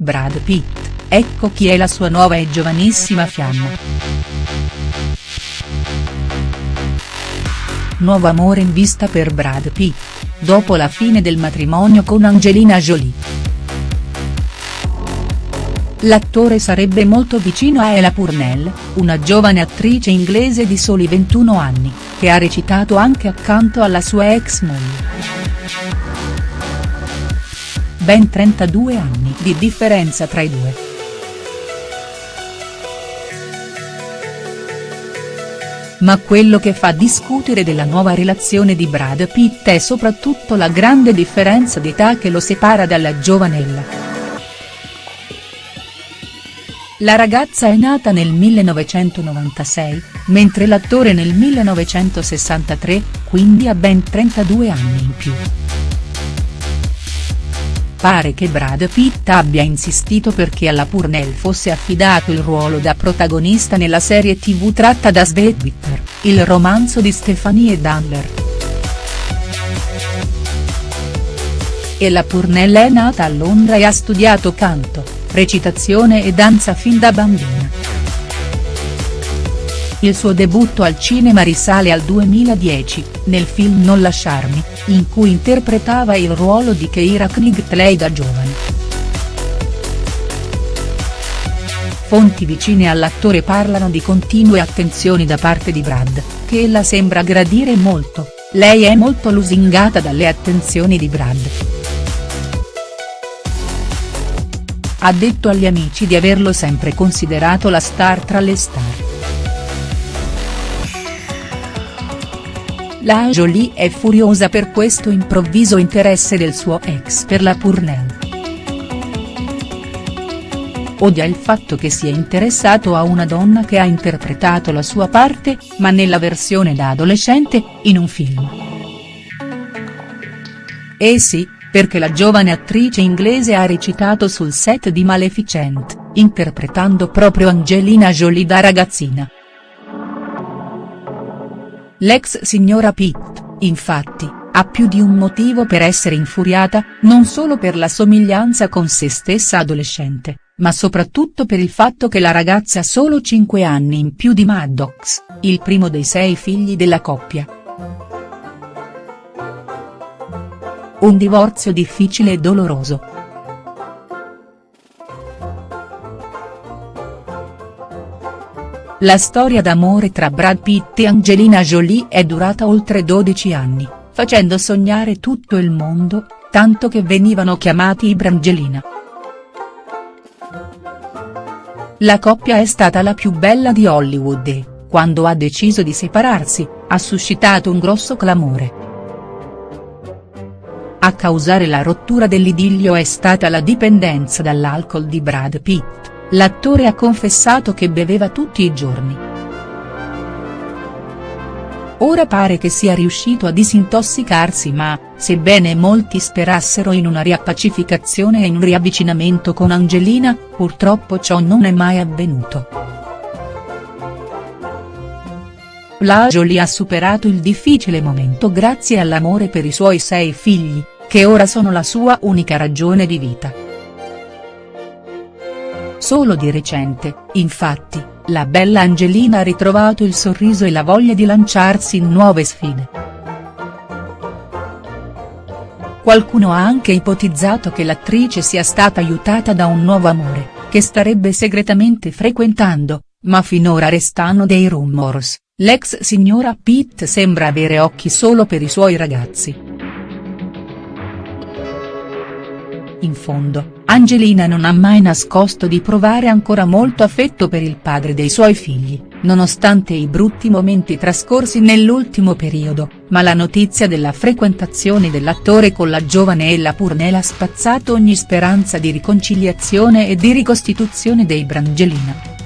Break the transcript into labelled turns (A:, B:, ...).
A: Brad Pitt, ecco chi è la sua nuova e giovanissima fiamma. Nuovo amore in vista per Brad Pitt, dopo la fine del matrimonio con Angelina Jolie. L'attore sarebbe molto vicino a Ella Purnell, una giovane attrice inglese di soli 21 anni, che ha recitato anche accanto alla sua ex moglie. Ben 32 anni di differenza tra i due. Ma quello che fa discutere della nuova relazione di Brad Pitt è soprattutto la grande differenza di età che lo separa dalla giovanella. La ragazza è nata nel 1996, mentre l'attore nel 1963, quindi ha ben 32 anni in più. Pare che Brad Pitt abbia insistito perché alla Purnell fosse affidato il ruolo da protagonista nella serie tv tratta da Svedbitter, il romanzo di Stephanie Dandler. E la Purnell è nata a Londra e ha studiato canto recitazione e danza fin da bambina. Il suo debutto al cinema risale al 2010, nel film Non lasciarmi, in cui interpretava il ruolo di Keira Knightley da giovane. Fonti vicine all'attore parlano di continue attenzioni da parte di Brad, che ella sembra gradire molto, lei è molto lusingata dalle attenzioni di Brad. ha detto agli amici di averlo sempre considerato la star tra le star. La Jolie è furiosa per questo improvviso interesse del suo ex per la Purnell. Odia il fatto che sia interessato a una donna che ha interpretato la sua parte, ma nella versione da adolescente, in un film. Eh sì, perché la giovane attrice inglese ha recitato sul set di Maleficent, interpretando proprio Angelina Jolie da ragazzina. L'ex signora Pitt, infatti, ha più di un motivo per essere infuriata, non solo per la somiglianza con se stessa adolescente, ma soprattutto per il fatto che la ragazza ha solo 5 anni in più di Maddox, il primo dei sei figli della coppia. Un divorzio difficile e doloroso. La storia d'amore tra Brad Pitt e Angelina Jolie è durata oltre 12 anni, facendo sognare tutto il mondo, tanto che venivano chiamati i Brangelina. La coppia è stata la più bella di Hollywood e, quando ha deciso di separarsi, ha suscitato un grosso clamore. A causare la rottura dell'idillio è stata la dipendenza dall'alcol di Brad Pitt, l'attore ha confessato che beveva tutti i giorni. Ora pare che sia riuscito a disintossicarsi ma, sebbene molti sperassero in una riappacificazione e in un riavvicinamento con Angelina, purtroppo ciò non è mai avvenuto. La Jolie ha superato il difficile momento grazie all'amore per i suoi sei figli, che ora sono la sua unica ragione di vita. Solo di recente, infatti, la bella Angelina ha ritrovato il sorriso e la voglia di lanciarsi in nuove sfide. Qualcuno ha anche ipotizzato che l'attrice sia stata aiutata da un nuovo amore, che starebbe segretamente frequentando, ma finora restano dei rumors. L'ex signora Pitt sembra avere occhi solo per i suoi ragazzi. In fondo, Angelina non ha mai nascosto di provare ancora molto affetto per il padre dei suoi figli, nonostante i brutti momenti trascorsi nell'ultimo periodo, ma la notizia della frequentazione dell'attore con la giovane Ella Purnell ha spazzato ogni speranza di riconciliazione e di ricostituzione dei Brangelina.